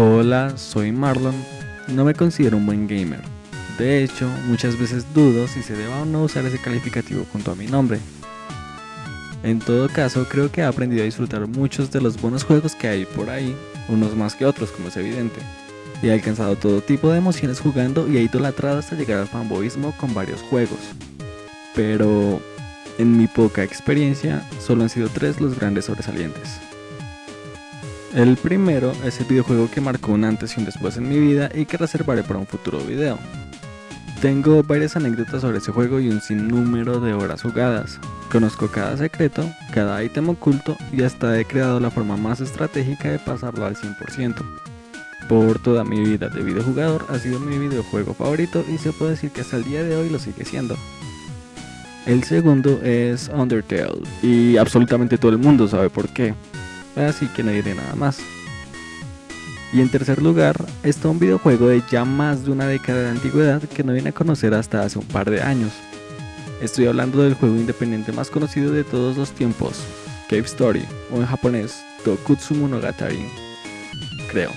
Hola, soy Marlon. No me considero un buen gamer. De hecho, muchas veces dudo si se deba o no usar ese calificativo junto a mi nombre. En todo caso, creo que he aprendido a disfrutar muchos de los buenos juegos que hay por ahí, unos más que otros, como es evidente. Y he alcanzado todo tipo de emociones jugando y he idolatrado hasta llegar al fanboyismo con varios juegos. Pero, en mi poca experiencia, solo han sido tres los grandes sobresalientes. El primero es el videojuego que marcó un antes y un después en mi vida y que reservaré para un futuro video. Tengo varias anécdotas sobre ese juego y un sinnúmero de horas jugadas. Conozco cada secreto, cada ítem oculto y hasta he creado la forma más estratégica de pasarlo al 100%. Por toda mi vida de videojugador ha sido mi videojuego favorito y se puede decir que hasta el día de hoy lo sigue siendo. El segundo es Undertale y absolutamente todo el mundo sabe por qué así que no diré nada más. Y en tercer lugar está un videojuego de ya más de una década de antigüedad que no viene a conocer hasta hace un par de años. Estoy hablando del juego independiente más conocido de todos los tiempos, Cave Story, o en japonés, Tokutsu Monogatari, creo.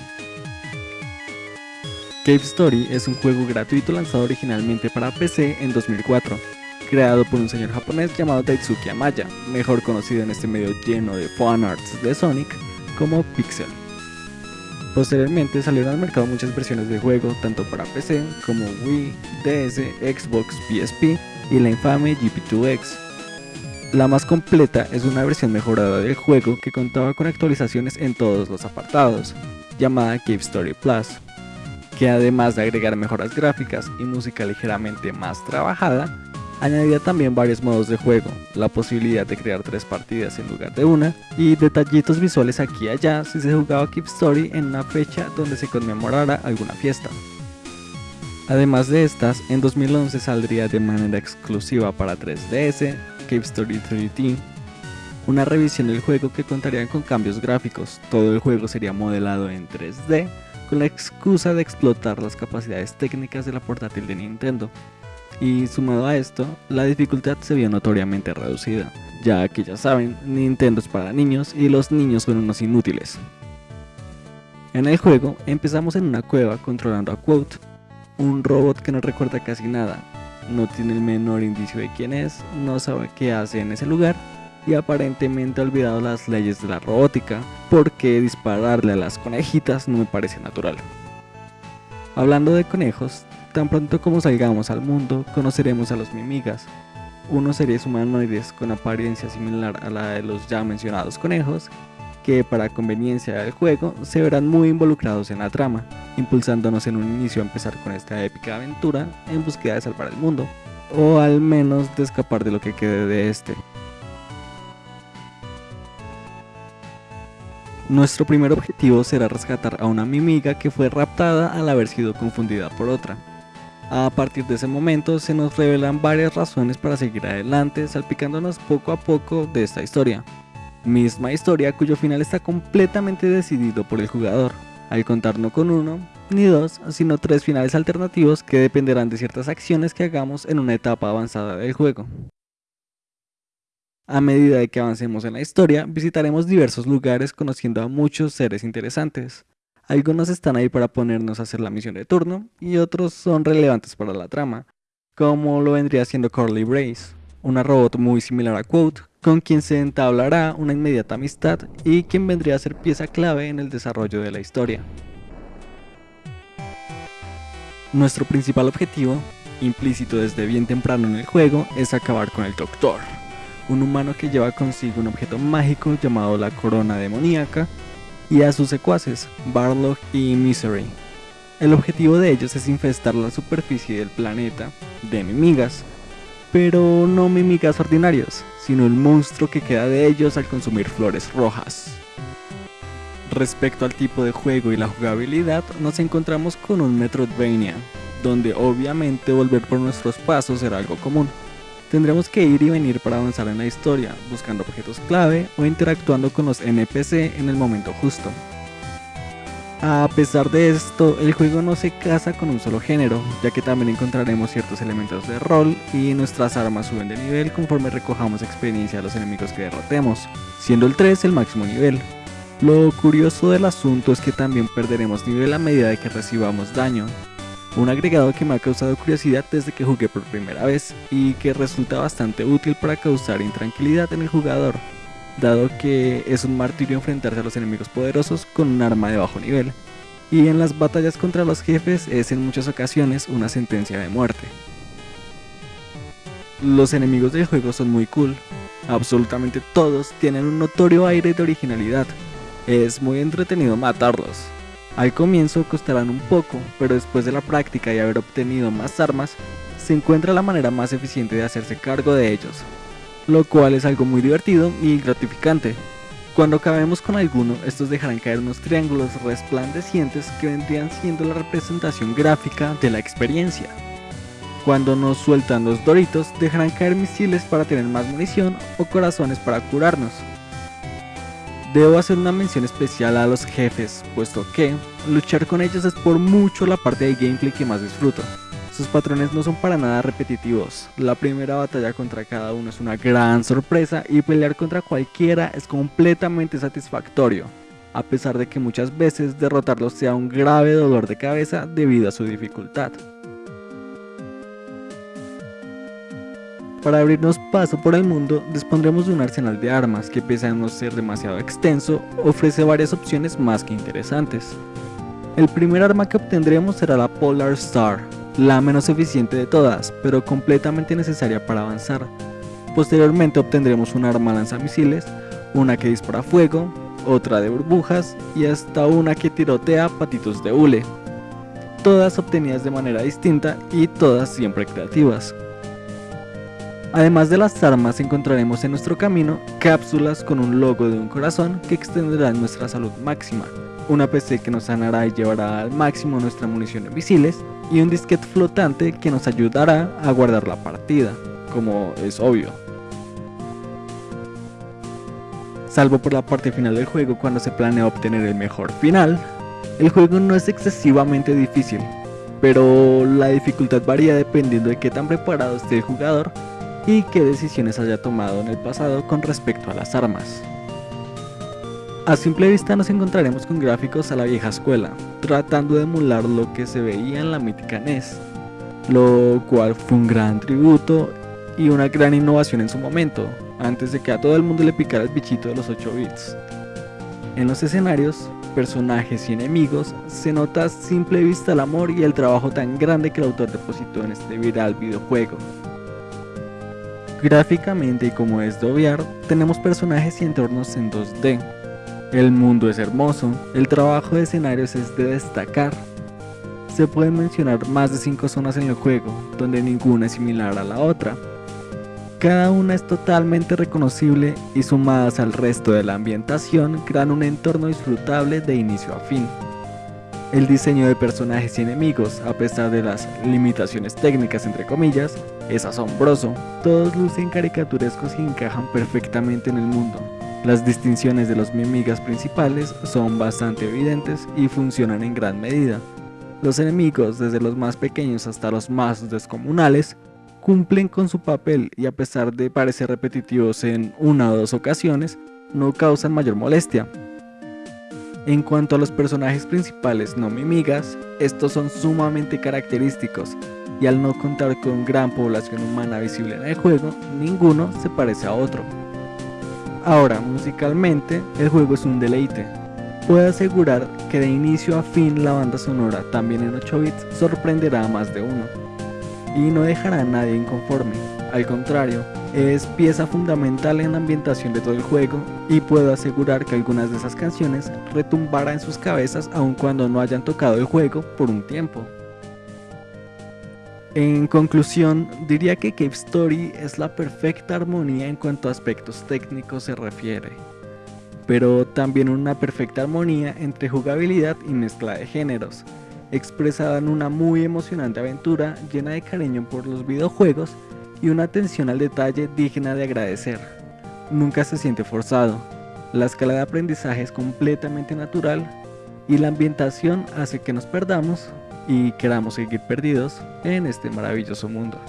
Cave Story es un juego gratuito lanzado originalmente para PC en 2004 creado por un señor japonés llamado Daisuke Amaya, mejor conocido en este medio lleno de fanarts de Sonic como Pixel. Posteriormente salieron al mercado muchas versiones de juego, tanto para PC como Wii, DS, Xbox, PSP y la infame GP2X. La más completa es una versión mejorada del juego que contaba con actualizaciones en todos los apartados, llamada Cave Story Plus, que además de agregar mejoras gráficas y música ligeramente más trabajada, Añadía también varios modos de juego, la posibilidad de crear tres partidas en lugar de una, y detallitos visuales aquí y allá si se jugaba Keep Story en una fecha donde se conmemorara alguna fiesta. Además de estas, en 2011 saldría de manera exclusiva para 3DS, Keep Story 3D, una revisión del juego que contaría con cambios gráficos, todo el juego sería modelado en 3D, con la excusa de explotar las capacidades técnicas de la portátil de Nintendo, y sumado a esto, la dificultad se vio notoriamente reducida, ya que ya saben, Nintendo es para niños y los niños son unos inútiles. En el juego empezamos en una cueva controlando a Quote, un robot que no recuerda casi nada, no tiene el menor indicio de quién es, no sabe qué hace en ese lugar y aparentemente ha olvidado las leyes de la robótica, porque dispararle a las conejitas no me parece natural. Hablando de conejos, Tan pronto como salgamos al mundo, conoceremos a los mimigas, unos seres humanoides con apariencia similar a la de los ya mencionados conejos, que para conveniencia del juego se verán muy involucrados en la trama, impulsándonos en un inicio a empezar con esta épica aventura en búsqueda de salvar el mundo, o al menos de escapar de lo que quede de este. Nuestro primer objetivo será rescatar a una mimiga que fue raptada al haber sido confundida por otra. A partir de ese momento se nos revelan varias razones para seguir adelante, salpicándonos poco a poco de esta historia. Misma historia cuyo final está completamente decidido por el jugador, al contar no con uno, ni dos, sino tres finales alternativos que dependerán de ciertas acciones que hagamos en una etapa avanzada del juego. A medida de que avancemos en la historia, visitaremos diversos lugares conociendo a muchos seres interesantes, algunos están ahí para ponernos a hacer la misión de turno y otros son relevantes para la trama, como lo vendría siendo Corley Brace, una robot muy similar a Quote, con quien se entablará una inmediata amistad y quien vendría a ser pieza clave en el desarrollo de la historia. Nuestro principal objetivo, implícito desde bien temprano en el juego, es acabar con el Doctor, un humano que lleva consigo un objeto mágico llamado la corona demoníaca, y a sus secuaces, Barlock y Misery. El objetivo de ellos es infestar la superficie del planeta de enemigas, pero no mimigas ordinarios, sino el monstruo que queda de ellos al consumir flores rojas. Respecto al tipo de juego y la jugabilidad, nos encontramos con un Metroidvania, donde obviamente volver por nuestros pasos será algo común. Tendremos que ir y venir para avanzar en la historia, buscando objetos clave o interactuando con los NPC en el momento justo. A pesar de esto, el juego no se casa con un solo género, ya que también encontraremos ciertos elementos de rol y nuestras armas suben de nivel conforme recojamos experiencia de los enemigos que derrotemos, siendo el 3 el máximo nivel. Lo curioso del asunto es que también perderemos nivel a medida que recibamos daño, un agregado que me ha causado curiosidad desde que jugué por primera vez y que resulta bastante útil para causar intranquilidad en el jugador, dado que es un martirio enfrentarse a los enemigos poderosos con un arma de bajo nivel, y en las batallas contra los jefes es en muchas ocasiones una sentencia de muerte. Los enemigos del juego son muy cool, absolutamente todos tienen un notorio aire de originalidad, es muy entretenido matarlos. Al comienzo costarán un poco, pero después de la práctica y haber obtenido más armas, se encuentra la manera más eficiente de hacerse cargo de ellos, lo cual es algo muy divertido y gratificante. Cuando acabemos con alguno, estos dejarán caer unos triángulos resplandecientes que vendrían siendo la representación gráfica de la experiencia. Cuando nos sueltan los doritos, dejarán caer misiles para tener más munición o corazones para curarnos. Debo hacer una mención especial a los jefes, puesto que luchar con ellos es por mucho la parte de gameplay que más disfruto. Sus patrones no son para nada repetitivos, la primera batalla contra cada uno es una gran sorpresa y pelear contra cualquiera es completamente satisfactorio, a pesar de que muchas veces derrotarlos sea un grave dolor de cabeza debido a su dificultad. Para abrirnos paso por el mundo, dispondremos de un arsenal de armas que pese a no ser demasiado extenso, ofrece varias opciones más que interesantes. El primer arma que obtendremos será la Polar Star, la menos eficiente de todas, pero completamente necesaria para avanzar. Posteriormente obtendremos un arma lanzamisiles, una que dispara fuego, otra de burbujas y hasta una que tirotea patitos de hule. Todas obtenidas de manera distinta y todas siempre creativas. Además de las armas encontraremos en nuestro camino cápsulas con un logo de un corazón que extenderá nuestra salud máxima, una PC que nos sanará y llevará al máximo nuestra munición de misiles y un disquete flotante que nos ayudará a guardar la partida, como es obvio. Salvo por la parte final del juego cuando se planea obtener el mejor final, el juego no es excesivamente difícil, pero la dificultad varía dependiendo de qué tan preparado esté el jugador y qué decisiones haya tomado en el pasado con respecto a las armas. A simple vista nos encontraremos con gráficos a la vieja escuela, tratando de emular lo que se veía en la mítica NES, lo cual fue un gran tributo y una gran innovación en su momento, antes de que a todo el mundo le picara el bichito de los 8 bits. En los escenarios, personajes y enemigos, se nota a simple vista el amor y el trabajo tan grande que el autor depositó en este viral videojuego. Gráficamente y como es de obviar, tenemos personajes y entornos en 2D, el mundo es hermoso, el trabajo de escenarios es de destacar. Se pueden mencionar más de 5 zonas en el juego, donde ninguna es similar a la otra. Cada una es totalmente reconocible y sumadas al resto de la ambientación crean un entorno disfrutable de inicio a fin. El diseño de personajes y enemigos, a pesar de las limitaciones técnicas entre comillas, es asombroso. Todos lucen caricaturescos y encajan perfectamente en el mundo, las distinciones de los mimigas principales son bastante evidentes y funcionan en gran medida. Los enemigos, desde los más pequeños hasta los más descomunales, cumplen con su papel y a pesar de parecer repetitivos en una o dos ocasiones, no causan mayor molestia. En cuanto a los personajes principales no mimigas, estos son sumamente característicos y al no contar con gran población humana visible en el juego, ninguno se parece a otro. Ahora, musicalmente, el juego es un deleite. Puedo asegurar que de inicio a fin la banda sonora, también en 8 bits, sorprenderá a más de uno. Y no dejará a nadie inconforme. Al contrario, es pieza fundamental en la ambientación de todo el juego y puedo asegurar que algunas de esas canciones retumbarán en sus cabezas aun cuando no hayan tocado el juego por un tiempo. En conclusión, diría que Cave Story es la perfecta armonía en cuanto a aspectos técnicos se refiere, pero también una perfecta armonía entre jugabilidad y mezcla de géneros, expresada en una muy emocionante aventura llena de cariño por los videojuegos y una atención al detalle digna de agradecer. Nunca se siente forzado, la escala de aprendizaje es completamente natural y la ambientación hace que nos perdamos y queramos seguir perdidos en este maravilloso mundo.